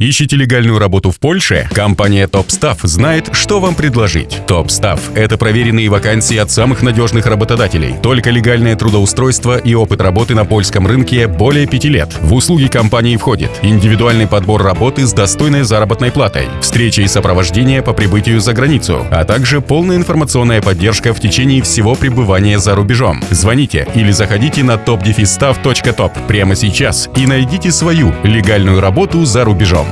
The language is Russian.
Ищите легальную работу в Польше? Компания TopStaff знает, что вам предложить. TopStaff – это проверенные вакансии от самых надежных работодателей. Только легальное трудоустройство и опыт работы на польском рынке более пяти лет. В услуги компании входит индивидуальный подбор работы с достойной заработной платой, встреча и сопровождение по прибытию за границу, а также полная информационная поддержка в течение всего пребывания за рубежом. Звоните или заходите на topdefistaff.top прямо сейчас и найдите свою легальную работу за рубежом.